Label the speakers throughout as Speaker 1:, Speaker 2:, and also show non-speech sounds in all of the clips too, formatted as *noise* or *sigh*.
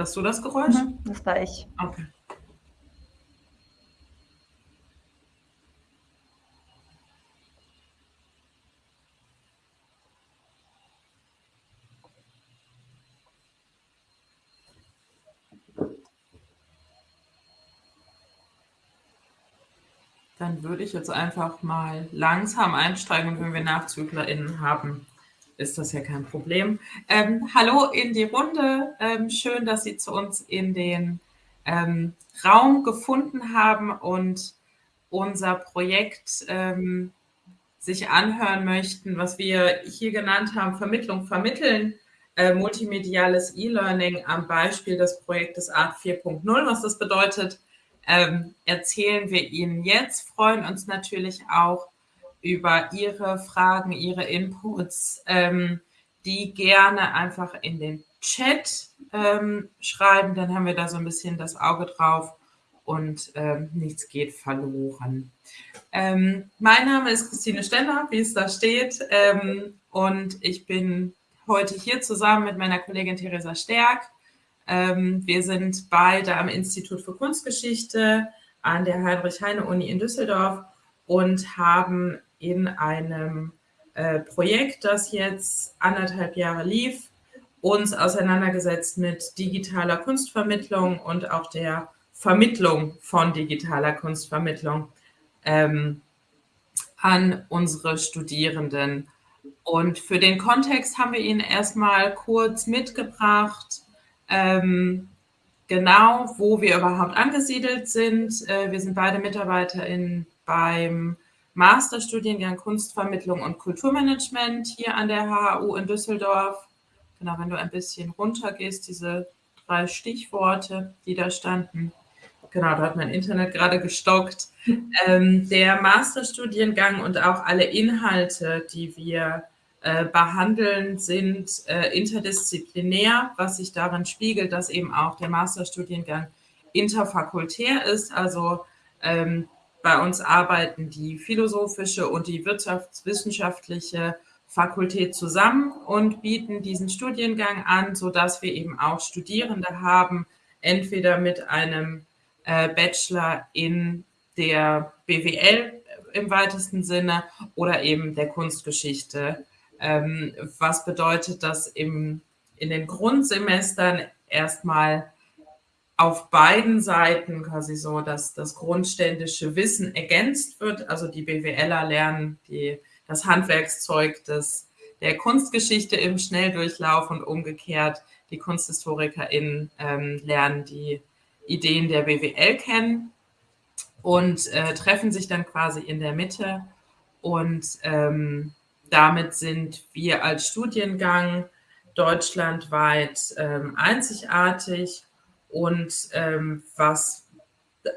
Speaker 1: Hast du das Geräusch?
Speaker 2: Mhm, das war ich.
Speaker 1: Okay. Dann würde ich jetzt einfach mal langsam einsteigen wenn wir NachzüglerInnen haben, ist das ja kein Problem. Ähm, hallo in die Runde. Ähm, schön, dass Sie zu uns in den ähm, Raum gefunden haben und unser Projekt ähm, sich anhören möchten, was wir hier genannt haben, Vermittlung vermitteln, äh, multimediales E-Learning am Beispiel des Projektes Art 4.0. Was das bedeutet, ähm, erzählen wir Ihnen jetzt, freuen uns natürlich auch über Ihre Fragen, Ihre Inputs, ähm, die gerne einfach in den Chat ähm, schreiben. Dann haben wir da so ein bisschen das Auge drauf und ähm, nichts geht verloren. Ähm, mein Name ist Christine Stenner, wie es da steht. Ähm, und ich bin heute hier zusammen mit meiner Kollegin Theresa Stärk. Ähm, wir sind beide am Institut für Kunstgeschichte an der Heinrich-Heine-Uni in Düsseldorf und haben in einem äh, Projekt, das jetzt anderthalb Jahre lief, uns auseinandergesetzt mit digitaler Kunstvermittlung und auch der Vermittlung von digitaler Kunstvermittlung ähm, an unsere Studierenden. Und für den Kontext haben wir Ihnen erstmal kurz mitgebracht, ähm, genau wo wir überhaupt angesiedelt sind. Äh, wir sind beide MitarbeiterInnen beim Masterstudiengang Kunstvermittlung und Kulturmanagement hier an der HAU in Düsseldorf. Genau, wenn du ein bisschen runtergehst, diese drei Stichworte, die da standen. Genau, da hat mein Internet gerade gestockt. Ähm, der Masterstudiengang und auch alle Inhalte, die wir äh, behandeln, sind äh, interdisziplinär, was sich darin spiegelt, dass eben auch der Masterstudiengang interfakultär ist. Also ähm, bei uns arbeiten die philosophische und die wirtschaftswissenschaftliche Fakultät zusammen und bieten diesen Studiengang an, sodass wir eben auch Studierende haben, entweder mit einem äh, Bachelor in der BWL im weitesten Sinne oder eben der Kunstgeschichte, ähm, was bedeutet, dass im, in den Grundsemestern erstmal auf beiden Seiten quasi so, dass das grundständische Wissen ergänzt wird. Also die BWLer lernen die, das Handwerkszeug des, der Kunstgeschichte im Schnelldurchlauf und umgekehrt die KunsthistorikerInnen ähm, lernen die Ideen der BWL kennen und äh, treffen sich dann quasi in der Mitte. Und ähm, damit sind wir als Studiengang deutschlandweit ähm, einzigartig und ähm, was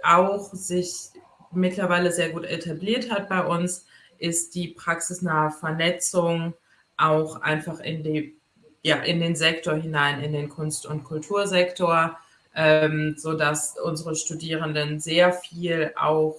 Speaker 1: auch sich mittlerweile sehr gut etabliert hat bei uns, ist die praxisnahe Vernetzung auch einfach in, die, ja, in den Sektor hinein, in den Kunst- und Kultursektor, ähm, sodass unsere Studierenden sehr viel auch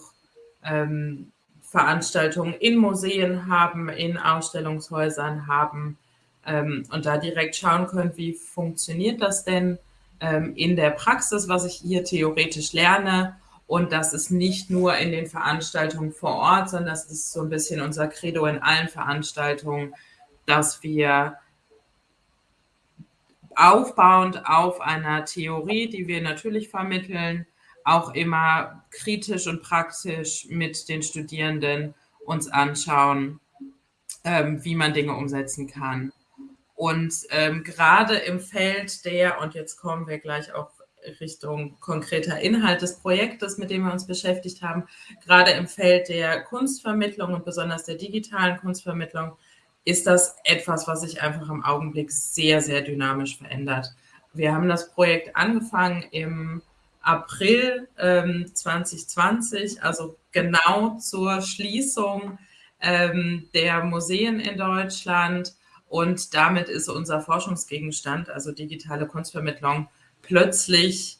Speaker 1: ähm, Veranstaltungen in Museen haben, in Ausstellungshäusern haben ähm, und da direkt schauen können, wie funktioniert das denn ähm, in der Praxis, was ich hier theoretisch lerne. Und das ist nicht nur in den Veranstaltungen vor Ort, sondern das ist so ein bisschen unser Credo in allen Veranstaltungen, dass wir aufbauend auf einer Theorie, die wir natürlich vermitteln, auch immer kritisch und praktisch mit den Studierenden uns anschauen, ähm, wie man Dinge umsetzen kann. Und ähm, gerade im Feld der, und jetzt kommen wir gleich auch Richtung konkreter Inhalt des Projektes, mit dem wir uns beschäftigt haben, gerade im Feld der Kunstvermittlung und besonders der digitalen Kunstvermittlung, ist das etwas, was sich einfach im Augenblick sehr, sehr dynamisch verändert. Wir haben das Projekt angefangen im April ähm, 2020, also genau zur Schließung ähm, der Museen in Deutschland und damit ist unser Forschungsgegenstand, also digitale Kunstvermittlung, plötzlich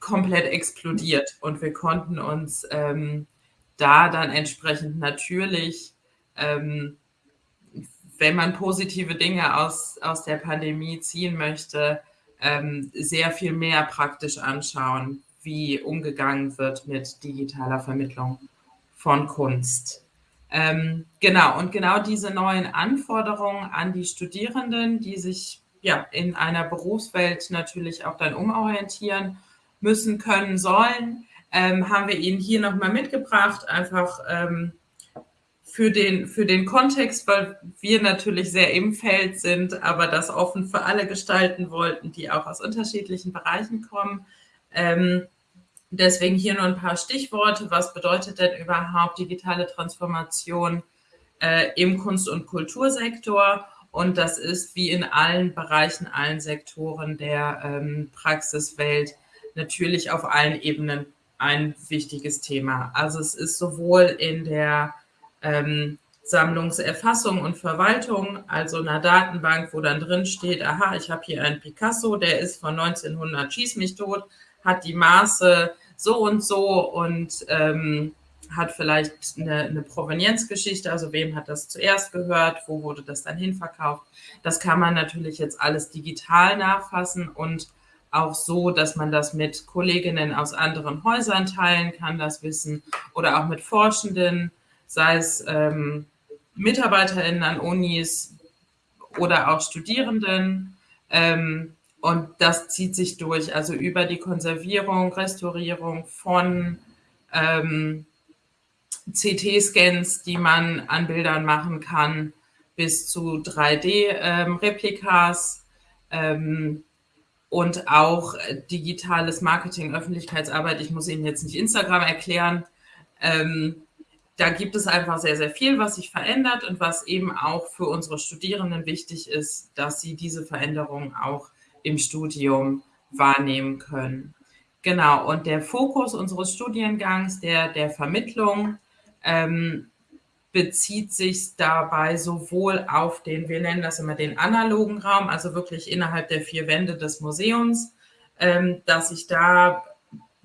Speaker 1: komplett explodiert. Und wir konnten uns ähm, da dann entsprechend natürlich, ähm, wenn man positive Dinge aus, aus der Pandemie ziehen möchte, ähm, sehr viel mehr praktisch anschauen, wie umgegangen wird mit digitaler Vermittlung von Kunst. Ähm, genau, und genau diese neuen Anforderungen an die Studierenden, die sich ja in einer Berufswelt natürlich auch dann umorientieren müssen, können, sollen, ähm, haben wir Ihnen hier nochmal mitgebracht, einfach ähm, für, den, für den Kontext, weil wir natürlich sehr im Feld sind, aber das offen für alle gestalten wollten, die auch aus unterschiedlichen Bereichen kommen. Ähm, Deswegen hier nur ein paar Stichworte. Was bedeutet denn überhaupt digitale Transformation äh, im Kunst- und Kultursektor? Und das ist wie in allen Bereichen, allen Sektoren der ähm, Praxiswelt natürlich auf allen Ebenen ein wichtiges Thema. Also es ist sowohl in der ähm, Sammlungserfassung und Verwaltung, also einer Datenbank, wo dann drin steht, aha, ich habe hier einen Picasso, der ist von 1900, schieß mich tot, hat die Maße so und so und ähm, hat vielleicht eine, eine Provenienzgeschichte, also wem hat das zuerst gehört, wo wurde das dann hinverkauft. Das kann man natürlich jetzt alles digital nachfassen und auch so, dass man das mit Kolleginnen aus anderen Häusern teilen kann, das Wissen, oder auch mit Forschenden, sei es ähm, MitarbeiterInnen an Unis oder auch Studierenden. Ähm, und das zieht sich durch, also über die Konservierung, Restaurierung von ähm, CT-Scans, die man an Bildern machen kann, bis zu 3D-Replikas ähm, ähm, und auch digitales Marketing, Öffentlichkeitsarbeit. Ich muss Ihnen jetzt nicht Instagram erklären. Ähm, da gibt es einfach sehr, sehr viel, was sich verändert und was eben auch für unsere Studierenden wichtig ist, dass sie diese Veränderungen auch im Studium wahrnehmen können. Genau, und der Fokus unseres Studiengangs, der, der Vermittlung, ähm, bezieht sich dabei sowohl auf den, wir nennen das immer den analogen Raum, also wirklich innerhalb der vier Wände des Museums, ähm, dass ich da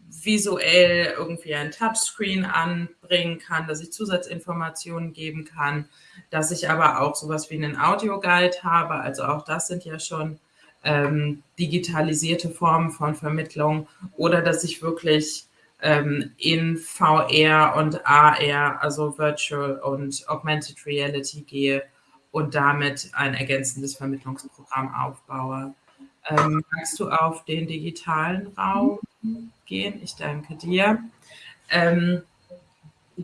Speaker 1: visuell irgendwie ein Touchscreen anbringen kann, dass ich Zusatzinformationen geben kann, dass ich aber auch sowas wie einen Audioguide habe. Also auch das sind ja schon ähm, digitalisierte Formen von Vermittlung oder dass ich wirklich ähm, in VR und AR, also Virtual und Augmented Reality gehe und damit ein ergänzendes Vermittlungsprogramm aufbaue. Ähm, magst du auf den digitalen Raum gehen? Ich danke dir. Ähm,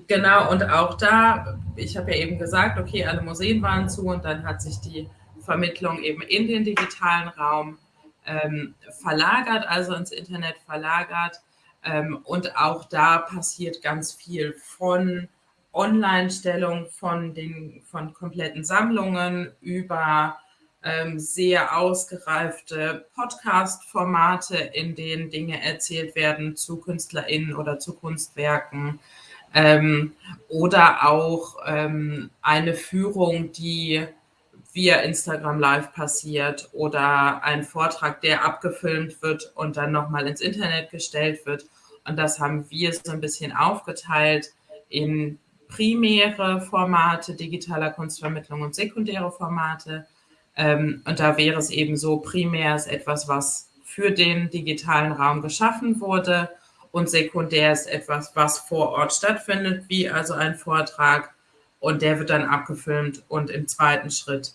Speaker 1: genau, und auch da, ich habe ja eben gesagt, okay, alle Museen waren zu und dann hat sich die Vermittlung eben in den digitalen Raum ähm, verlagert, also ins Internet verlagert. Ähm, und auch da passiert ganz viel von Online-Stellung von den von kompletten Sammlungen über ähm, sehr ausgereifte Podcast-Formate, in denen Dinge erzählt werden zu KünstlerInnen oder zu Kunstwerken. Ähm, oder auch ähm, eine Führung, die via Instagram Live passiert oder ein Vortrag, der abgefilmt wird und dann nochmal ins Internet gestellt wird. Und das haben wir so ein bisschen aufgeteilt in primäre Formate digitaler Kunstvermittlung und sekundäre Formate. Ähm, und da wäre es eben so, primär ist etwas, was für den digitalen Raum geschaffen wurde und sekundär ist etwas, was vor Ort stattfindet, wie also ein Vortrag und der wird dann abgefilmt und im zweiten Schritt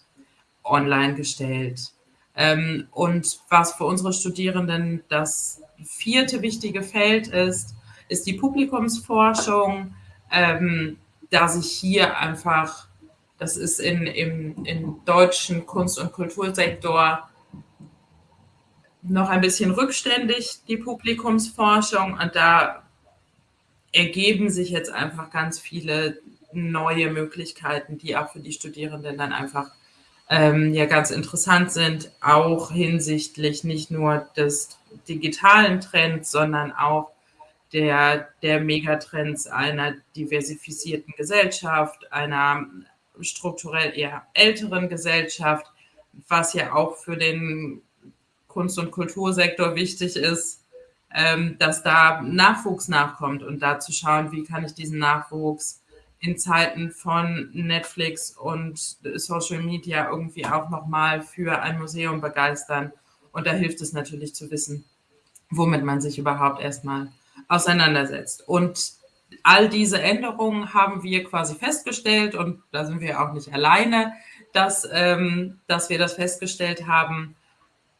Speaker 1: online gestellt. Ähm, und was für unsere Studierenden das vierte wichtige Feld ist, ist die Publikumsforschung, ähm, da sich hier einfach, das ist in, im, im deutschen Kunst- und Kultursektor noch ein bisschen rückständig, die Publikumsforschung. Und da ergeben sich jetzt einfach ganz viele neue Möglichkeiten, die auch für die Studierenden dann einfach ähm, ja ganz interessant sind, auch hinsichtlich nicht nur des digitalen Trends, sondern auch der, der Megatrends einer diversifizierten Gesellschaft, einer strukturell eher älteren Gesellschaft, was ja auch für den Kunst- und Kultursektor wichtig ist, ähm, dass da Nachwuchs nachkommt und da zu schauen, wie kann ich diesen Nachwuchs in Zeiten von Netflix und Social Media irgendwie auch nochmal für ein Museum begeistern Und da hilft es natürlich zu wissen, womit man sich überhaupt erstmal auseinandersetzt. Und all diese Änderungen haben wir quasi festgestellt und da sind wir auch nicht alleine, dass, ähm, dass wir das festgestellt haben.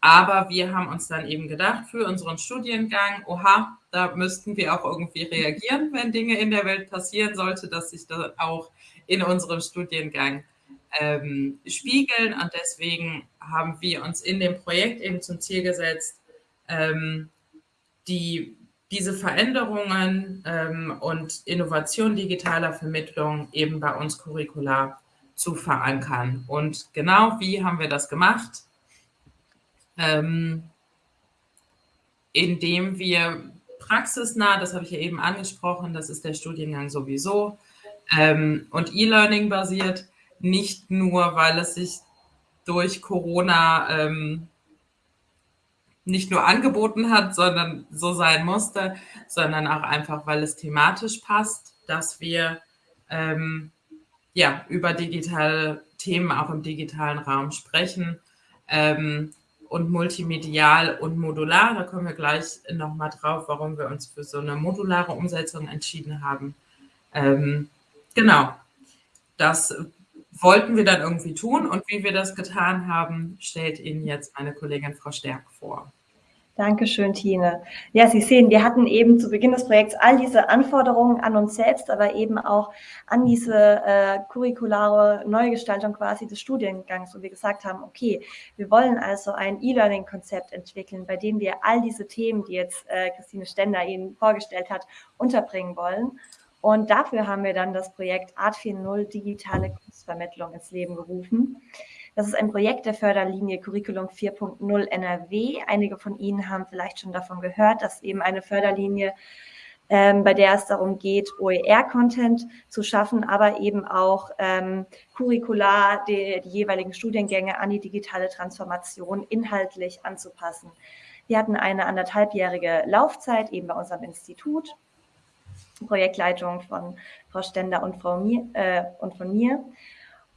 Speaker 1: Aber wir haben uns dann eben gedacht, für unseren Studiengang, oha, da müssten wir auch irgendwie reagieren, wenn Dinge in der Welt passieren sollte, dass sich das auch in unserem Studiengang ähm, spiegeln. Und deswegen haben wir uns in dem Projekt eben zum Ziel gesetzt, ähm, die, diese Veränderungen ähm, und Innovation digitaler Vermittlung eben bei uns curricular zu verankern. Und genau wie haben wir das gemacht? Ähm, indem wir praxisnah, das habe ich ja eben angesprochen, das ist der Studiengang sowieso, ähm, und E-Learning basiert, nicht nur, weil es sich durch Corona ähm, nicht nur angeboten hat, sondern so sein musste, sondern auch einfach, weil es thematisch passt, dass wir ähm, ja über digitale Themen auch im digitalen Raum sprechen. Ähm, und multimedial und modular. Da kommen wir gleich nochmal drauf, warum wir uns für so eine modulare Umsetzung entschieden haben. Ähm, genau, das wollten wir dann irgendwie tun und wie wir das getan haben, stellt Ihnen jetzt meine Kollegin Frau Stärk vor.
Speaker 2: Dankeschön, Tine. Ja, Sie sehen, wir hatten eben zu Beginn des Projekts all diese Anforderungen an uns selbst, aber eben auch an diese äh, curriculare Neugestaltung quasi des Studiengangs, wo wir gesagt haben, okay, wir wollen also ein E-Learning-Konzept entwickeln, bei dem wir all diese Themen, die jetzt äh, Christine Stender Ihnen vorgestellt hat, unterbringen wollen. Und dafür haben wir dann das Projekt Art 4.0 Digitale Kunstvermittlung ins Leben gerufen. Das ist ein Projekt der Förderlinie Curriculum 4.0 NRW. Einige von Ihnen haben vielleicht schon davon gehört, dass eben eine Förderlinie, ähm, bei der es darum geht, OER-Content zu schaffen, aber eben auch ähm, curricular die, die jeweiligen Studiengänge an die digitale Transformation inhaltlich anzupassen. Wir hatten eine anderthalbjährige Laufzeit eben bei unserem Institut. Projektleitung von Frau Stender und, Frau Mier, äh, und von mir.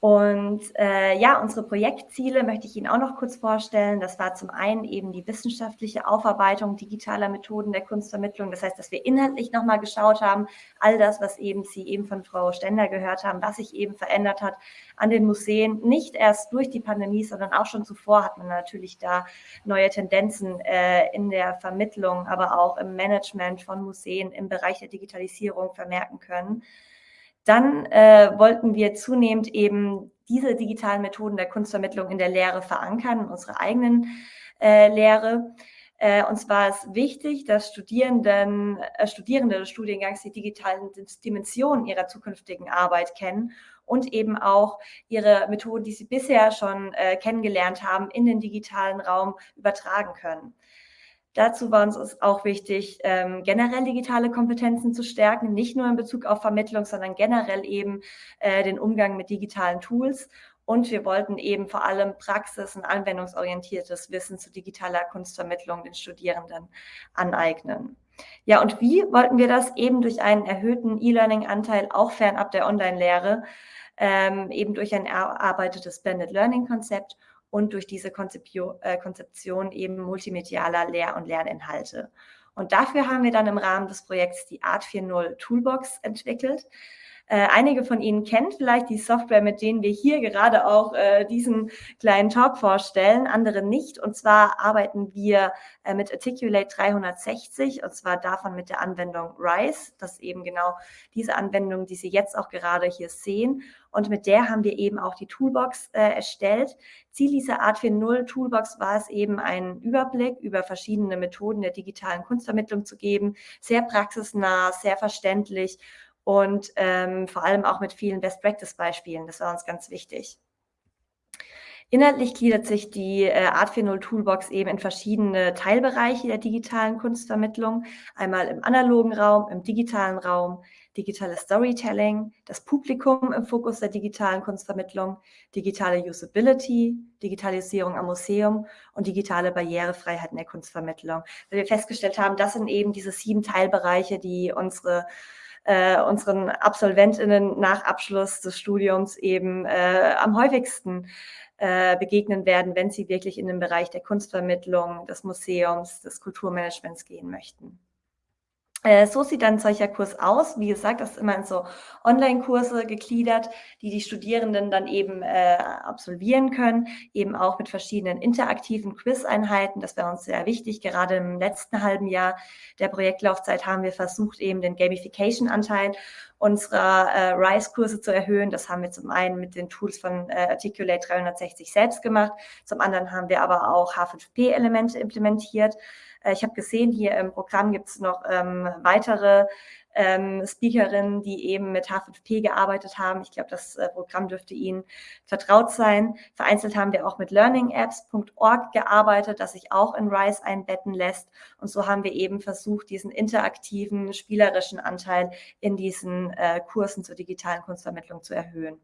Speaker 2: Und äh, ja, unsere Projektziele möchte ich Ihnen auch noch kurz vorstellen. Das war zum einen eben die wissenschaftliche Aufarbeitung digitaler Methoden der Kunstvermittlung. Das heißt, dass wir inhaltlich nochmal geschaut haben, all das, was eben Sie eben von Frau Stender gehört haben, was sich eben verändert hat an den Museen. Nicht erst durch die Pandemie, sondern auch schon zuvor hat man natürlich da neue Tendenzen äh, in der Vermittlung, aber auch im Management von Museen im Bereich der Digitalisierung vermerken können. Dann äh, wollten wir zunehmend eben diese digitalen Methoden der Kunstvermittlung in der Lehre verankern, in unserer eigenen äh, Lehre. Äh, und zwar ist wichtig, dass Studierenden, äh, Studierende des Studiengangs die digitalen Dimensionen ihrer zukünftigen Arbeit kennen und eben auch ihre Methoden, die sie bisher schon äh, kennengelernt haben, in den digitalen Raum übertragen können. Dazu war uns auch wichtig, ähm, generell digitale Kompetenzen zu stärken, nicht nur in Bezug auf Vermittlung, sondern generell eben äh, den Umgang mit digitalen Tools. Und wir wollten eben vor allem praxis- und anwendungsorientiertes Wissen zu digitaler Kunstvermittlung den Studierenden aneignen. Ja, und wie wollten wir das? Eben durch einen erhöhten E-Learning-Anteil, auch fernab der Online-Lehre, ähm, eben durch ein erarbeitetes Blended Learning-Konzept und durch diese Konzeption, äh, Konzeption eben multimedialer Lehr- und Lerninhalte. Und dafür haben wir dann im Rahmen des Projekts die Art 4.0 Toolbox entwickelt. Äh, einige von Ihnen kennen vielleicht die Software, mit denen wir hier gerade auch äh, diesen kleinen Talk vorstellen, andere nicht. Und zwar arbeiten wir äh, mit Articulate 360 und zwar davon mit der Anwendung RISE. Das ist eben genau diese Anwendung, die Sie jetzt auch gerade hier sehen. Und mit der haben wir eben auch die Toolbox äh, erstellt. Ziel dieser Art 4.0 Toolbox war es eben, einen Überblick über verschiedene Methoden der digitalen Kunstvermittlung zu geben. Sehr praxisnah, sehr verständlich und ähm, vor allem auch mit vielen Best-Practice-Beispielen. Das war uns ganz wichtig. Inhaltlich gliedert sich die äh, Art 4.0 Toolbox eben in verschiedene Teilbereiche der digitalen Kunstvermittlung. Einmal im analogen Raum, im digitalen Raum, digitales Storytelling, das Publikum im Fokus der digitalen Kunstvermittlung, digitale Usability, Digitalisierung am Museum und digitale Barrierefreiheit in der Kunstvermittlung. Weil wir festgestellt haben, das sind eben diese sieben Teilbereiche, die unsere äh, unseren Absolventinnen nach Abschluss des Studiums eben äh, am häufigsten äh, begegnen werden, wenn sie wirklich in den Bereich der Kunstvermittlung, des Museums, des Kulturmanagements gehen möchten. Äh, so sieht dann solcher Kurs aus. Wie gesagt, das ist immer in so Online-Kurse gegliedert, die die Studierenden dann eben äh, absolvieren können, eben auch mit verschiedenen interaktiven Quiz-Einheiten. Das wäre uns sehr wichtig. Gerade im letzten halben Jahr der Projektlaufzeit haben wir versucht, eben den Gamification-Anteil unserer äh, RISE-Kurse zu erhöhen. Das haben wir zum einen mit den Tools von äh, Articulate 360 selbst gemacht. Zum anderen haben wir aber auch H5P-Elemente implementiert. Äh, ich habe gesehen, hier im Programm gibt es noch ähm, weitere ähm, Speakerinnen, die eben mit H5P gearbeitet haben. Ich glaube, das äh, Programm dürfte Ihnen vertraut sein. Vereinzelt haben wir auch mit learningapps.org gearbeitet, das sich auch in RISE einbetten lässt. Und so haben wir eben versucht, diesen interaktiven, spielerischen Anteil in diesen äh, Kursen zur digitalen Kunstvermittlung zu erhöhen.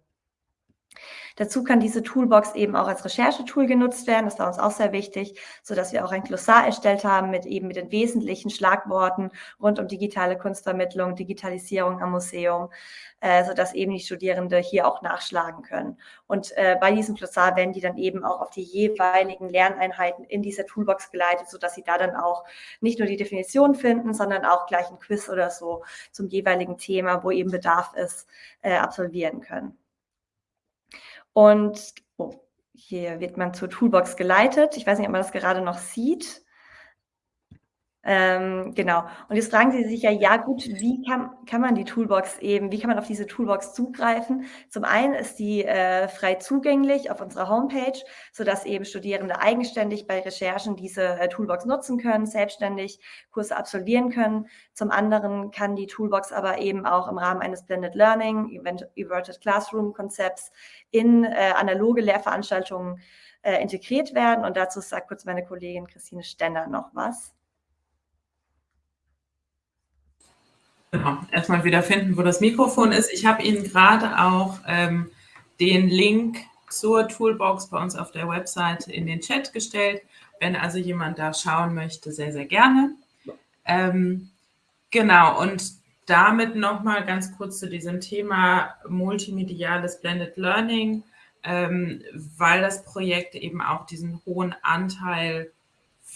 Speaker 2: Dazu kann diese Toolbox eben auch als Recherchetool genutzt werden. Das war uns auch sehr wichtig, so dass wir auch ein Glossar erstellt haben mit eben mit den wesentlichen Schlagworten rund um digitale Kunstvermittlung, Digitalisierung am Museum, äh, so dass eben die Studierende hier auch nachschlagen können. Und äh, bei diesem Glossar werden die dann eben auch auf die jeweiligen Lerneinheiten in dieser Toolbox geleitet, so dass sie da dann auch nicht nur die Definition finden, sondern auch gleich ein Quiz oder so zum jeweiligen Thema, wo eben Bedarf ist, äh, absolvieren können. Und oh, hier wird man zur Toolbox geleitet. Ich weiß nicht, ob man das gerade noch sieht. Ähm, genau. Und jetzt fragen Sie sich ja, ja gut, wie kann, kann man die Toolbox eben, wie kann man auf diese Toolbox zugreifen? Zum einen ist die äh, frei zugänglich auf unserer Homepage, sodass eben Studierende eigenständig bei Recherchen diese äh, Toolbox nutzen können, selbstständig Kurse absolvieren können. Zum anderen kann die Toolbox aber eben auch im Rahmen eines Blended Learning, Inverted Classroom Konzepts in äh, analoge Lehrveranstaltungen äh, integriert werden. Und dazu sagt kurz meine Kollegin Christine Stenner noch was.
Speaker 1: Genau, erstmal wieder finden, wo das Mikrofon ist. Ich habe Ihnen gerade auch ähm, den Link zur Toolbox bei uns auf der Website in den Chat gestellt. Wenn also jemand da schauen möchte, sehr, sehr gerne. Ähm, genau, und damit nochmal ganz kurz zu diesem Thema multimediales Blended Learning, ähm, weil das Projekt eben auch diesen hohen Anteil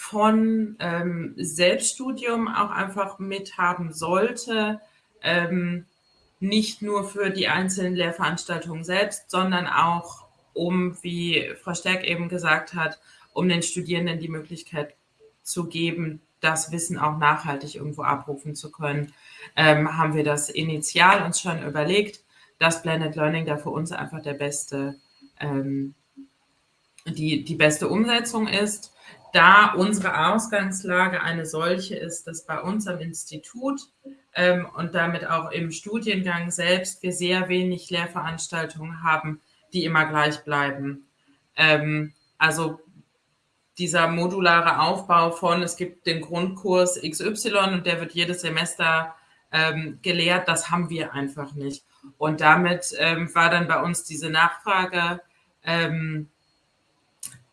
Speaker 1: von ähm, Selbststudium auch einfach mithaben sollte, ähm, nicht nur für die einzelnen Lehrveranstaltungen selbst, sondern auch um, wie Frau Stärk eben gesagt hat, um den Studierenden die Möglichkeit zu geben, das Wissen auch nachhaltig irgendwo abrufen zu können, ähm, haben wir das initial uns schon überlegt, dass Blended Learning da für uns einfach der beste, ähm, die, die beste Umsetzung ist da unsere Ausgangslage eine solche ist, dass bei uns am Institut ähm, und damit auch im Studiengang selbst wir sehr wenig Lehrveranstaltungen haben, die immer gleich bleiben. Ähm, also dieser modulare Aufbau von, es gibt den Grundkurs XY und der wird jedes Semester ähm, gelehrt, das haben wir einfach nicht. Und damit ähm, war dann bei uns diese Nachfrage ähm,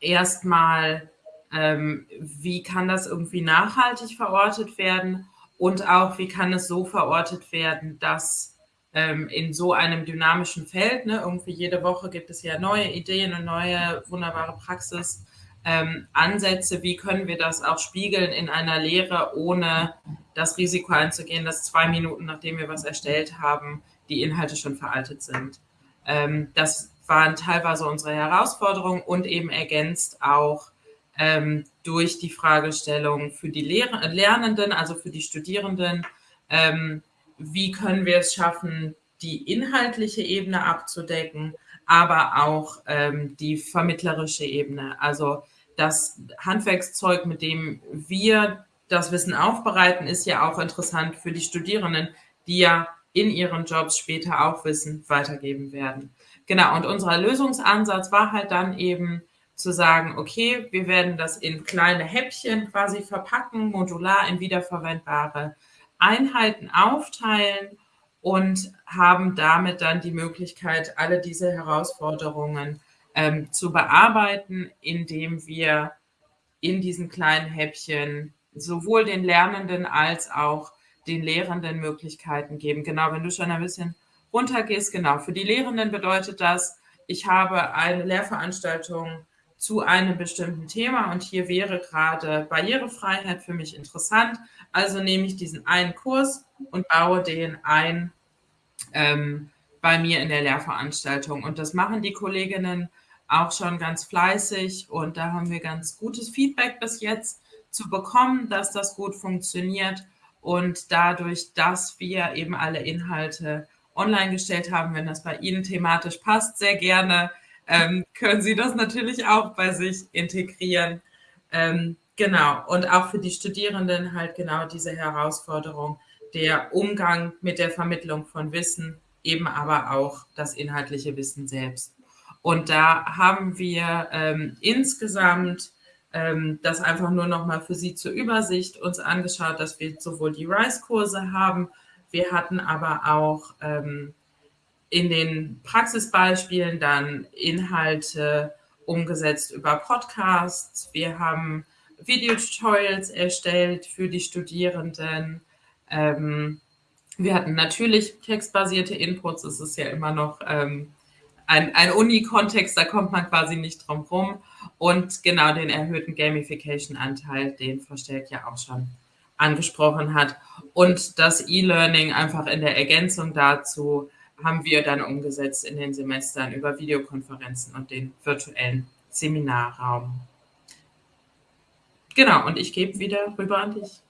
Speaker 1: erstmal ähm, wie kann das irgendwie nachhaltig verortet werden und auch wie kann es so verortet werden, dass ähm, in so einem dynamischen Feld, ne, irgendwie jede Woche gibt es ja neue Ideen und neue wunderbare Praxis, ähm, Ansätze, wie können wir das auch spiegeln in einer Lehre, ohne das Risiko einzugehen, dass zwei Minuten, nachdem wir was erstellt haben, die Inhalte schon veraltet sind. Ähm, das waren teilweise unsere Herausforderungen und eben ergänzt auch ähm, durch die Fragestellung für die Lehr Lernenden, also für die Studierenden, ähm, wie können wir es schaffen, die inhaltliche Ebene abzudecken, aber auch ähm, die vermittlerische Ebene. Also das Handwerkszeug, mit dem wir das Wissen aufbereiten, ist ja auch interessant für die Studierenden, die ja in ihren Jobs später auch Wissen weitergeben werden. Genau, und unser Lösungsansatz war halt dann eben, zu sagen, okay, wir werden das in kleine Häppchen quasi verpacken, modular in wiederverwendbare Einheiten aufteilen und haben damit dann die Möglichkeit, alle diese Herausforderungen ähm, zu bearbeiten, indem wir in diesen kleinen Häppchen sowohl den Lernenden als auch den Lehrenden Möglichkeiten geben. Genau, wenn du schon ein bisschen runtergehst, genau. Für die Lehrenden bedeutet das, ich habe eine Lehrveranstaltung zu einem bestimmten Thema und hier wäre gerade Barrierefreiheit für mich interessant. Also nehme ich diesen einen Kurs und baue den ein ähm, bei mir in der Lehrveranstaltung. Und das machen die Kolleginnen auch schon ganz fleißig und da haben wir ganz gutes Feedback bis jetzt zu bekommen, dass das gut funktioniert und dadurch, dass wir eben alle Inhalte online gestellt haben, wenn das bei Ihnen thematisch passt, sehr gerne, ähm, können Sie das natürlich auch bei sich integrieren. Ähm, genau, und auch für die Studierenden halt genau diese Herausforderung, der Umgang mit der Vermittlung von Wissen, eben aber auch das inhaltliche Wissen selbst. Und da haben wir ähm, insgesamt ähm, das einfach nur noch mal für Sie zur Übersicht uns angeschaut, dass wir sowohl die RISE-Kurse haben, wir hatten aber auch ähm, in den Praxisbeispielen dann Inhalte umgesetzt über Podcasts. Wir haben Videotutorials erstellt für die Studierenden. Ähm, wir hatten natürlich textbasierte Inputs. Es ist ja immer noch ähm, ein, ein Uni-Kontext, da kommt man quasi nicht drum rum. Und genau den erhöhten Gamification-Anteil, den Verstärkt ja auch schon angesprochen hat. Und das E-Learning einfach in der Ergänzung dazu haben wir dann umgesetzt in den Semestern über Videokonferenzen und den virtuellen Seminarraum. Genau, und ich gebe wieder rüber an dich.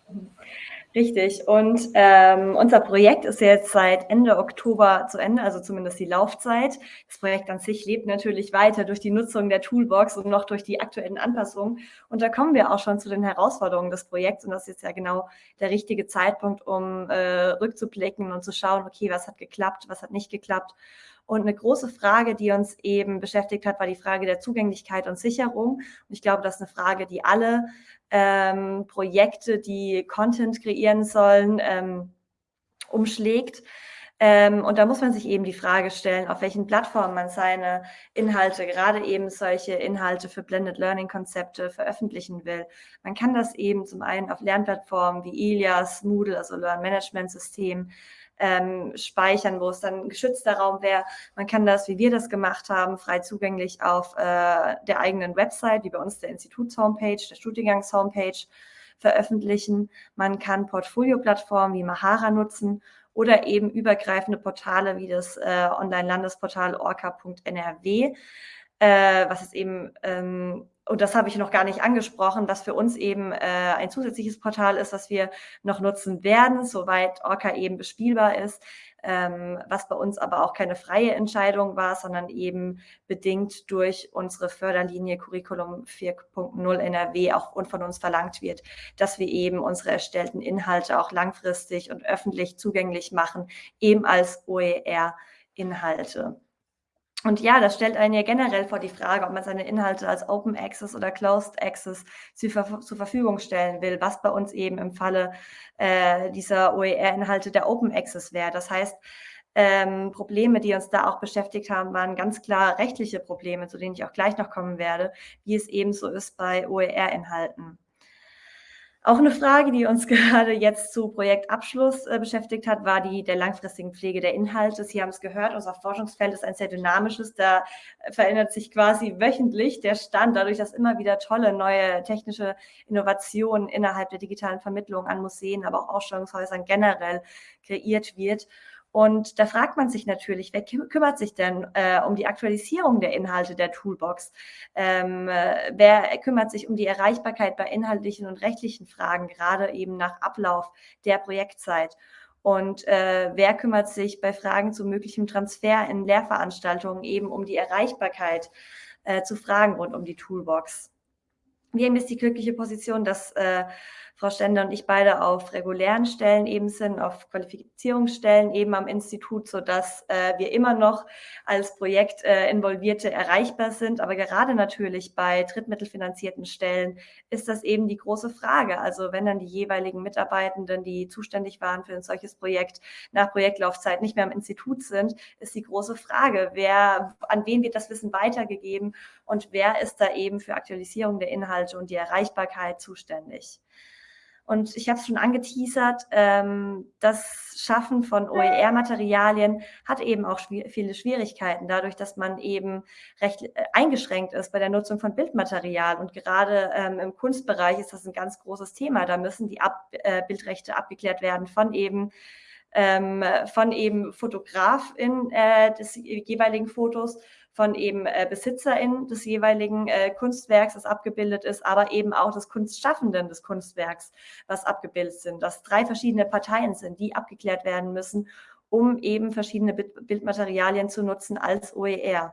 Speaker 2: Richtig. Und ähm, unser Projekt ist jetzt seit Ende Oktober zu Ende, also zumindest die Laufzeit. Das Projekt an sich lebt natürlich weiter durch die Nutzung der Toolbox und noch durch die aktuellen Anpassungen. Und da kommen wir auch schon zu den Herausforderungen des Projekts. Und das ist jetzt ja genau der richtige Zeitpunkt, um äh, rückzublicken und zu schauen, okay, was hat geklappt, was hat nicht geklappt. Und eine große Frage, die uns eben beschäftigt hat, war die Frage der Zugänglichkeit und Sicherung. Und ich glaube, das ist eine Frage, die alle ähm, Projekte, die Content kreieren sollen, ähm, umschlägt. Ähm, und da muss man sich eben die Frage stellen, auf welchen Plattformen man seine Inhalte, gerade eben solche Inhalte für Blended Learning Konzepte veröffentlichen will. Man kann das eben zum einen auf Lernplattformen wie Ilias, Moodle, also Learn Management System, ähm, speichern, wo es dann ein geschützter Raum wäre. Man kann das, wie wir das gemacht haben, frei zugänglich auf äh, der eigenen Website, wie bei uns der Instituts-Homepage, der Studiengangs-Homepage veröffentlichen. Man kann Portfolio-Plattformen wie Mahara nutzen oder eben übergreifende Portale wie das äh, Online-Landesportal orca.nrw, äh, was es eben ähm, und das habe ich noch gar nicht angesprochen, was für uns eben äh, ein zusätzliches Portal ist, was wir noch nutzen werden, soweit Orca eben bespielbar ist, ähm, was bei uns aber auch keine freie Entscheidung war, sondern eben bedingt durch unsere Förderlinie Curriculum 4.0 NRW auch und von uns verlangt wird, dass wir eben unsere erstellten Inhalte auch langfristig und öffentlich zugänglich machen, eben als OER-Inhalte. Und ja, das stellt einen ja generell vor die Frage, ob man seine Inhalte als Open Access oder Closed Access zur, zur Verfügung stellen will, was bei uns eben im Falle äh, dieser OER-Inhalte der Open Access wäre. Das heißt, ähm, Probleme, die uns da auch beschäftigt haben, waren ganz klar rechtliche Probleme, zu denen ich auch gleich noch kommen werde, wie es eben so ist bei OER-Inhalten. Auch eine Frage, die uns *laughs* gerade jetzt zu Projektabschluss äh, beschäftigt hat, war die der langfristigen Pflege der Inhalte. Sie haben es gehört, unser Forschungsfeld ist ein sehr dynamisches. Da verändert sich quasi wöchentlich der Stand, dadurch, dass immer wieder tolle neue technische Innovationen innerhalb der digitalen Vermittlung an Museen, aber auch Ausstellungshäusern generell kreiert wird. Und da fragt man sich natürlich, wer kümmert sich denn äh, um die Aktualisierung der Inhalte der Toolbox? Ähm, äh, wer kümmert sich um die Erreichbarkeit bei inhaltlichen und rechtlichen Fragen, gerade eben nach Ablauf der Projektzeit? Und äh, wer kümmert sich bei Fragen zu möglichem Transfer in Lehrveranstaltungen eben um die Erreichbarkeit äh, zu Fragen rund um die Toolbox? Wir haben jetzt die glückliche Position, dass äh, Frau Stender und ich beide auf regulären Stellen eben sind, auf Qualifizierungsstellen eben am Institut, sodass äh, wir immer noch als Projekt äh, erreichbar sind. Aber gerade natürlich bei drittmittelfinanzierten Stellen ist das eben die große Frage. Also wenn dann die jeweiligen Mitarbeitenden, die zuständig waren für ein solches Projekt, nach Projektlaufzeit nicht mehr am Institut sind, ist die große Frage, wer, an wen wird das Wissen weitergegeben und wer ist da eben für Aktualisierung der Inhalte und die Erreichbarkeit zuständig. Und ich habe es schon angeteasert, ähm, das Schaffen von OER-Materialien hat eben auch schw viele Schwierigkeiten, dadurch, dass man eben recht äh, eingeschränkt ist bei der Nutzung von Bildmaterial. Und gerade ähm, im Kunstbereich ist das ein ganz großes Thema. Da müssen die Ab äh, Bildrechte abgeklärt werden von eben ähm, von eben Fotografin äh, des jeweiligen Fotos, von eben äh, BesitzerInnen des jeweiligen äh, Kunstwerks, das abgebildet ist, aber eben auch des Kunstschaffenden des Kunstwerks, was abgebildet sind, dass drei verschiedene Parteien sind, die abgeklärt werden müssen, um eben verschiedene Bildmaterialien zu nutzen als OER.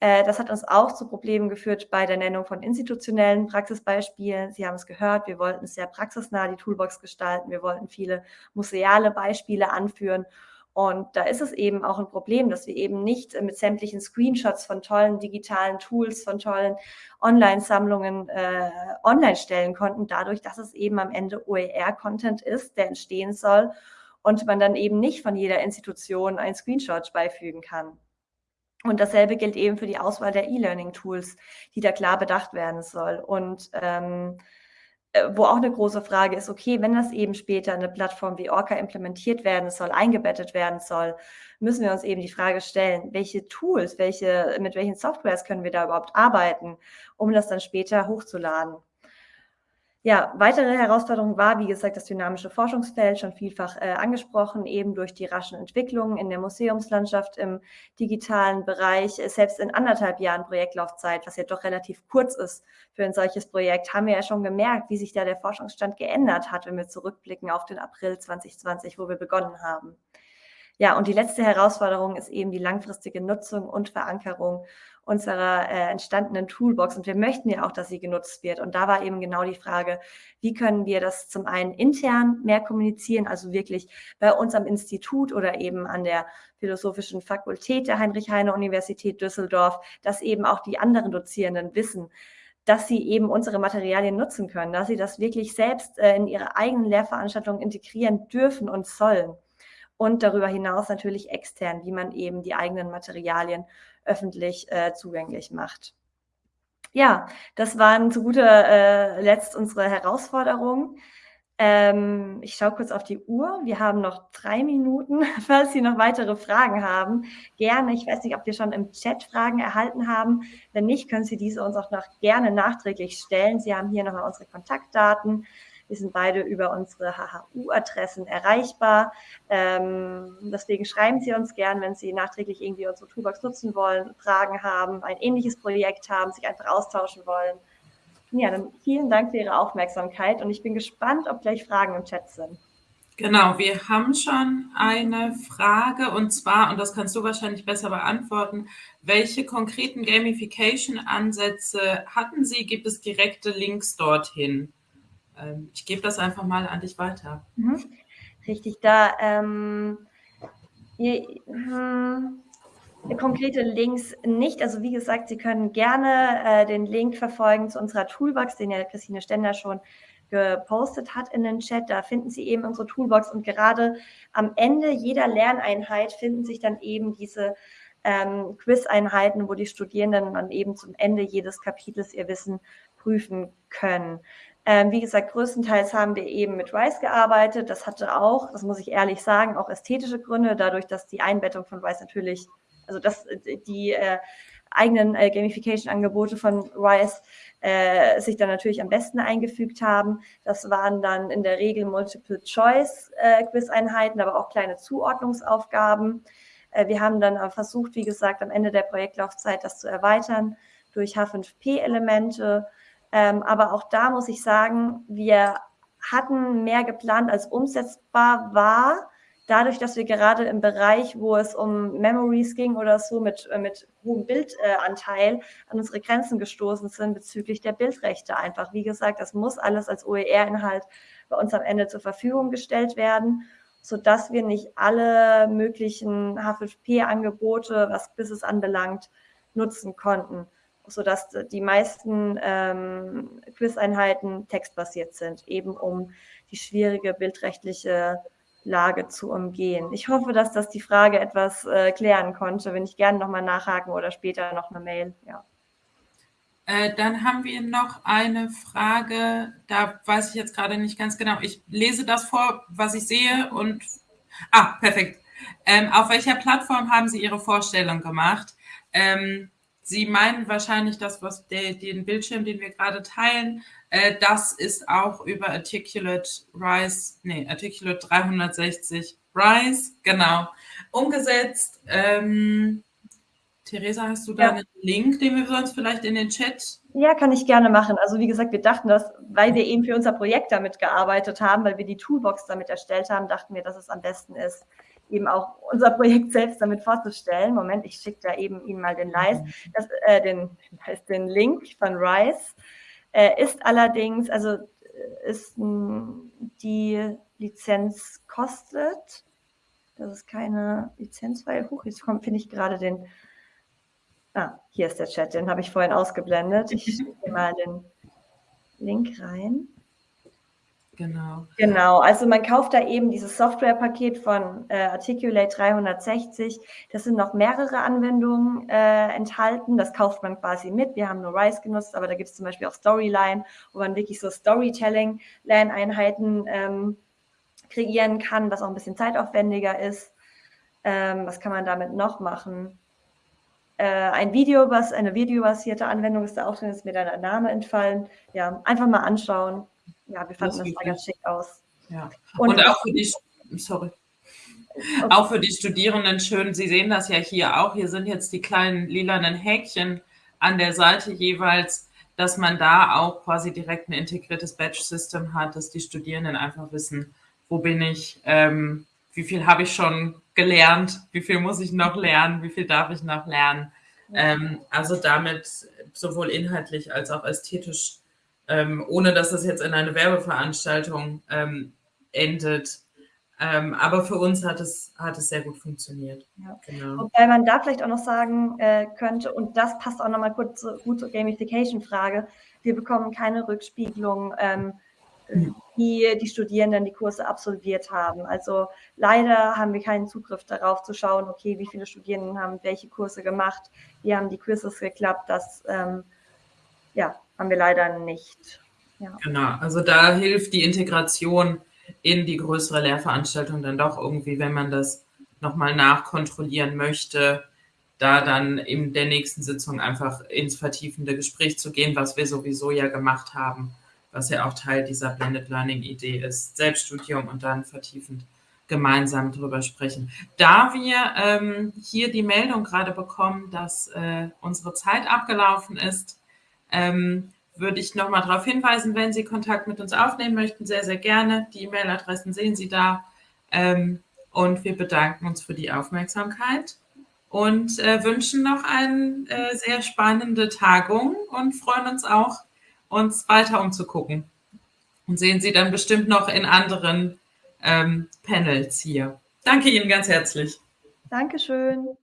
Speaker 2: Äh, das hat uns auch zu Problemen geführt bei der Nennung von institutionellen Praxisbeispielen. Sie haben es gehört, wir wollten sehr praxisnah die Toolbox gestalten. Wir wollten viele museale Beispiele anführen. Und da ist es eben auch ein Problem, dass wir eben nicht mit sämtlichen Screenshots von tollen digitalen Tools, von tollen Online-Sammlungen äh, online stellen konnten, dadurch, dass es eben am Ende OER-Content ist, der entstehen soll und man dann eben nicht von jeder Institution einen Screenshot beifügen kann. Und dasselbe gilt eben für die Auswahl der E-Learning-Tools, die da klar bedacht werden soll. Und ähm, äh, wo auch eine große Frage ist, okay, wenn das eben später eine Plattform wie Orca implementiert werden soll, eingebettet werden soll, müssen wir uns eben die Frage stellen, welche Tools, welche, mit welchen Softwares können wir da überhaupt arbeiten, um das dann später hochzuladen. Ja, weitere Herausforderung war, wie gesagt, das dynamische Forschungsfeld, schon vielfach äh, angesprochen, eben durch die raschen Entwicklungen in der Museumslandschaft im digitalen Bereich. Selbst in anderthalb Jahren Projektlaufzeit, was ja doch relativ kurz ist für ein solches Projekt, haben wir ja schon gemerkt, wie sich da der Forschungsstand geändert hat, wenn wir zurückblicken auf den April 2020, wo wir begonnen haben. Ja, und die letzte Herausforderung ist eben die langfristige Nutzung und Verankerung unserer äh, entstandenen Toolbox. Und wir möchten ja auch, dass sie genutzt wird. Und da war eben genau die Frage, wie können wir das zum einen intern mehr kommunizieren, also wirklich bei uns am Institut oder eben an der Philosophischen Fakultät der Heinrich-Heine-Universität Düsseldorf, dass eben auch die anderen Dozierenden wissen, dass sie eben unsere Materialien nutzen können, dass sie das wirklich selbst äh, in ihre eigenen Lehrveranstaltungen integrieren dürfen und sollen. Und darüber hinaus natürlich extern, wie man eben die eigenen Materialien öffentlich äh, zugänglich macht. Ja, das waren zu guter äh, Letzt unsere Herausforderungen. Ähm, ich schaue kurz auf die Uhr. Wir haben noch drei Minuten, *laughs* falls Sie noch weitere Fragen haben. Gerne. Ich weiß nicht, ob wir schon im Chat Fragen erhalten haben. Wenn nicht, können Sie diese uns auch noch gerne nachträglich stellen. Sie haben hier nochmal unsere Kontaktdaten. Wir sind beide über unsere HHU-Adressen erreichbar. Ähm, deswegen schreiben Sie uns gern, wenn Sie nachträglich irgendwie unsere Toolbox nutzen wollen, Fragen haben, ein ähnliches Projekt haben, sich einfach austauschen wollen. Ja, dann vielen Dank für Ihre Aufmerksamkeit und ich bin gespannt, ob gleich Fragen im Chat sind.
Speaker 1: Genau, wir haben schon eine Frage und zwar, und das kannst du wahrscheinlich besser beantworten, welche konkreten Gamification-Ansätze hatten Sie? Gibt es direkte Links dorthin? Ähm, ich gebe das einfach mal an dich weiter.
Speaker 2: Mhm. Richtig, da ähm, je, hm, konkrete Links nicht. Also wie gesagt, Sie können gerne äh, den Link verfolgen zu unserer Toolbox, den ja Christine Stender schon gepostet hat in den Chat. Da finden Sie eben unsere Toolbox und gerade am Ende jeder Lerneinheit finden sich dann eben diese ähm, Quiz-Einheiten, wo die Studierenden dann eben zum Ende jedes Kapitels ihr Wissen prüfen können. Ähm, wie gesagt, größtenteils haben wir eben mit Rice gearbeitet. Das hatte auch, das muss ich ehrlich sagen, auch ästhetische Gründe, dadurch, dass die Einbettung von Rice natürlich, also dass die äh, eigenen äh, Gamification-Angebote von Rice äh, sich dann natürlich am besten eingefügt haben. Das waren dann in der Regel Multiple-Choice-Quiz-Einheiten, aber auch kleine Zuordnungsaufgaben. Äh, wir haben dann versucht, wie gesagt, am Ende der Projektlaufzeit das zu erweitern durch H5P-Elemente, ähm, aber auch da muss ich sagen, wir hatten mehr geplant, als umsetzbar war. Dadurch, dass wir gerade im Bereich, wo es um Memories ging oder so mit, äh, mit hohem Bildanteil an unsere Grenzen gestoßen sind bezüglich der Bildrechte einfach. Wie gesagt, das muss alles als OER-Inhalt bei uns am Ende zur Verfügung gestellt werden, sodass wir nicht alle möglichen H5P-Angebote, was Business anbelangt, nutzen konnten sodass die meisten ähm, Quiz-Einheiten textbasiert sind, eben um die schwierige bildrechtliche Lage zu umgehen. Ich hoffe, dass das die Frage etwas äh, klären konnte. Wenn ich gerne nochmal nachhaken oder später noch eine Mail. Ja.
Speaker 1: Äh, dann haben wir noch eine Frage, da weiß ich jetzt gerade nicht ganz genau. Ich lese das vor, was ich sehe und... Ah, perfekt. Ähm, auf welcher Plattform haben Sie Ihre Vorstellung gemacht? Ähm, Sie meinen wahrscheinlich das, was der, den Bildschirm, den wir gerade teilen, äh, das ist auch über Articulate Rise, nee, Articulate 360 Rise, genau, umgesetzt. Ähm, Theresa, hast du da ja. einen Link, den wir sonst vielleicht in den Chat?
Speaker 2: Ja, kann ich gerne machen. Also wie gesagt, wir dachten das, weil wir eben für unser Projekt damit gearbeitet haben, weil wir die Toolbox damit erstellt haben, dachten wir, dass es am besten ist, eben auch unser Projekt selbst damit vorzustellen. Moment, ich schicke da eben Ihnen mal den, Live, das, äh, den, den Link von Rise. Äh, ist allerdings, also äh, ist die Lizenz kostet. Das ist keine Lizenzfreie. Huch, jetzt finde ich gerade den Ah, hier ist der Chat, den habe ich vorhin ausgeblendet. Ich *laughs* schicke mal den Link rein.
Speaker 1: Genau.
Speaker 2: Genau, also man kauft da eben dieses Softwarepaket von äh, Articulate 360. Das sind noch mehrere Anwendungen äh, enthalten. Das kauft man quasi mit. Wir haben nur Rise genutzt, aber da gibt es zum Beispiel auch Storyline, wo man wirklich so Storytelling-Lerneinheiten ähm, kreieren kann, was auch ein bisschen zeitaufwendiger ist. Ähm, was kann man damit noch machen? äh, ein Video, was eine videobasierte Anwendung ist da auch drin, ist mir der Name entfallen. Ja, einfach mal anschauen. Ja, wir fanden das, das ganz schick aus.
Speaker 1: Ja. Und, Und auch für die, sorry. Okay. Auch für die Studierenden schön, Sie sehen das ja hier auch, hier sind jetzt die kleinen lilanen Häkchen an der Seite jeweils, dass man da auch quasi direkt ein integriertes Batch-System hat, dass die Studierenden einfach wissen, wo bin ich, ähm, wie viel habe ich schon gelernt, wie viel muss ich noch lernen, wie viel darf ich noch lernen. Ähm, also damit sowohl inhaltlich als auch ästhetisch, ähm, ohne dass das jetzt in eine Werbeveranstaltung ähm, endet. Ähm, aber für uns hat es, hat es sehr gut funktioniert.
Speaker 2: Ja. Genau. Wobei man da vielleicht auch noch sagen äh, könnte, und das passt auch nochmal kurz zu, gut zur Gamification-Frage, wir bekommen keine Rückspiegelung ähm, wie die Studierenden die Kurse absolviert haben. Also leider haben wir keinen Zugriff darauf zu schauen, okay, wie viele Studierenden haben welche Kurse gemacht, wie haben die Kurses geklappt, das ähm, ja, haben wir leider nicht.
Speaker 1: Ja. Genau, also da hilft die Integration in die größere Lehrveranstaltung dann doch irgendwie, wenn man das nochmal nachkontrollieren möchte, da dann in der nächsten Sitzung einfach ins vertiefende Gespräch zu gehen, was wir sowieso ja gemacht haben was ja auch Teil dieser Blended Learning Idee ist. Selbststudium und dann vertiefend gemeinsam drüber sprechen. Da wir ähm, hier die Meldung gerade bekommen, dass äh, unsere Zeit abgelaufen ist, ähm, würde ich nochmal darauf hinweisen, wenn Sie Kontakt mit uns aufnehmen möchten, sehr, sehr gerne. Die E-Mail-Adressen sehen Sie da. Ähm, und wir bedanken uns für die Aufmerksamkeit und äh, wünschen noch eine äh, sehr spannende Tagung und freuen uns auch, uns weiter umzugucken. Und sehen Sie dann bestimmt noch in anderen ähm, Panels hier. Danke Ihnen ganz herzlich.
Speaker 2: Dankeschön.